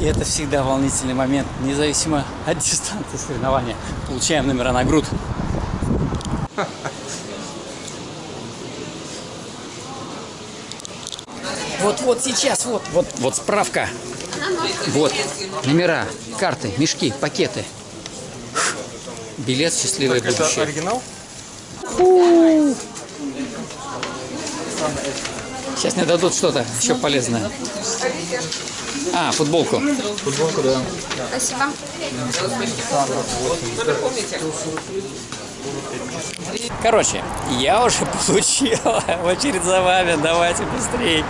И это всегда волнительный момент, независимо от дистанции соревнования. Получаем номера на грудь. Вот, вот сейчас, вот, вот, вот справка. Вот, номера, карты, мешки, пакеты. Билет счастливое будущее. оригинал? Сейчас мне дадут что-то еще полезное. А, футболку. Футболку, да. Спасибо. Короче, я уже получил очередь за вами. Давайте быстрее.